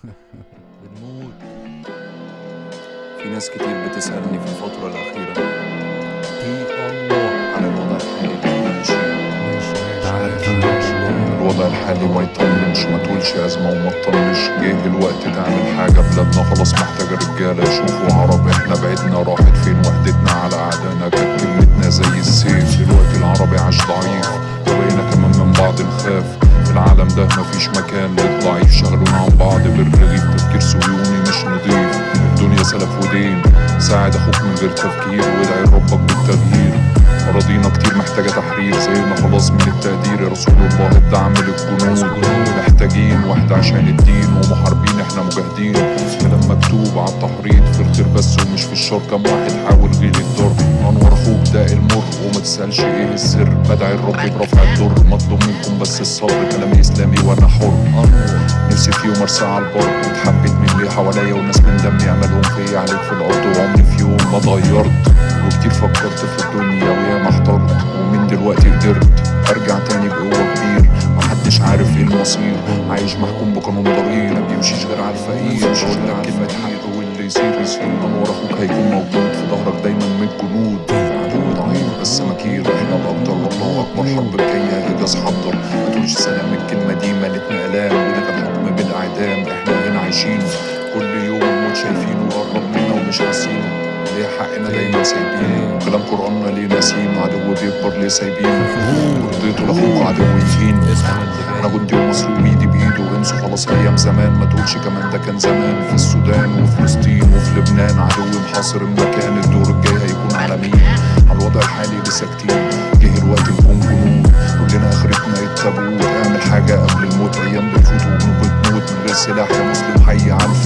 بنموت في ناس كتير بتسألني في الفترة الأخيرة. عن الوضع الحالي الوضع الحالي ما يطمنش. ما تقولش أزمة وما تطنش جه الوقت تعمل حاجة بلادنا خلاص محتاجة رجالة. يشوفوا عرب إحنا بعدنا راحت فين وحدتنا على أعدائنا؟ كانت كلمتنا زي السيف. دلوقتي العربي عاش ضعيف. وبقينا كمان من بعض نخاف العالم ده مفيش مكان. شغلونا عن بعض بالرغيف تفكير صهيوني مش نضيف الدنيا سلف ودين ساعد أخوك من غير تفكير وادعي لربك بالتغيير. أراضينا كتير محتاجة تحرير زينا خلاص من التقدير. يا رسول الله الدعم للجنود محتاجين واحد عشان الدين ومحاربين إحنا مجاهدين. كلام مكتوب على التحريض في الخير بس ومش في الشر. كم واحد حاول غير الضر أنور أخوك ده تسألش إيه السر بدعي الرب برفع الضر مطلوب منكم بس الصبر كلامي إسلامي وأنا حر. نفسي في يوم على البر. واتحبيت من اللي حواليا وناس من دمي عملهم فيا عليك في الأرض وعمري في يوم ما اتغيرت وكتير فكرت في الدنيا وياما احترت. ومن دلوقتي قدرت أرجع تاني بقوة كبير. محدش عارف إيه المصير. عايش محكوم بقانون ضرير ما بيمشيش غير على الفقير. بقول لك كلمة حق. واللي يصير يصير. انور أخوك هيكون موجود. والله اكبر حرب جاية اجاز حضر ما تقولش سلام الكلمة دي ملتنا الام وده كان حكم بالأعدام إحنا هنا عايشين. كل يوم موت شايفينه وقرب منا ومش حاسينه. ليه حقنا دايما سايبينه كلام قرآننا ليه ناسينه عدو بيكبر ليه سايبينه رضيته لاخوك عدو يهين اسمع اللي أنا جاي جندي ومصري وايدي بإيده انسوا خلاص أيام زمان. ما تقولش كمان ده كان زمان. في السودان وفلسطين وفي لبنان عدو محاصر المكان. الدور الجاي هيكون على مين؟ على الوضع الحالي اللي ساكتين. جه الوقت نكون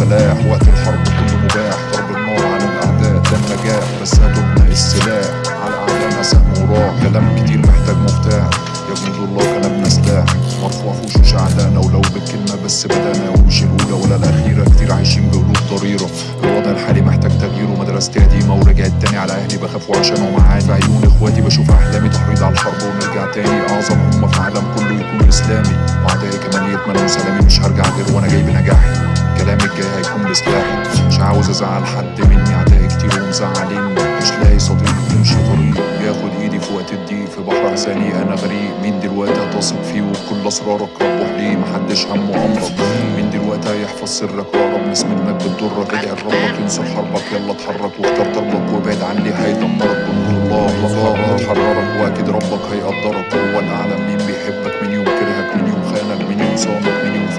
الفلاح وقت الحرب كله مباح. ضرب النار على الأعداء ده النجاح. بس هاتوا السلاح. على اعدائنا سهم وراح. كلام كتير محتاج مفتاح. يا جنود الله كلامنا سلاح مرفوع في وشوش اعدائنا ولو بالكلمة بس بدانا. ومش الأولى ولا الأخيرة. كتير عايشين بقلوب ضريرة. الوضع الحالي محتاج تغيير ومدرستي قديمة ورجعت تاني على أهلي. بخاف وعشان معاني في عيون إخواتي بشوف أحلامي تحريض على الحرب ونرجع تاني. أعظم أمة في العالم كله يكون إسلامي. يتمنوا سلامي مش هرجع غير وأنا جاي بنجاحي. كلامي الجاي هيكون بسلاحي. مش عاوز أزعل حد مني اعدائي كتير ومزعلين. مش لاقي صديق يمشي طريق. ياخد إيدي في وقت الضيق. في بحر احزاني أنا غريق. مين دلوقتي هتثق فيه؟ وبكل أسرارك ربح ليه محدش همه أمرك. مين دلوقتي هيحفظ سرك؟ واقرب ناس منك بتضرك ادعي لربك ينصر حربك. يلا اتحرك واختار طربك وابعد عن اللي هيدمرك. بنور الله الله هتحررك وأكيد ربك هيقدرك. هو الأعلم. مين بيحبك؟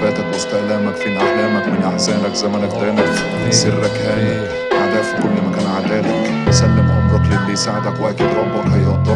فاتك وسط ألامك فين أحلامك؟ من أحزانك زمنك دانك سرك هانك أعداء في كل مكان عدالك. سلم امرك للي يساعدك وأكيد ربك هيقدرك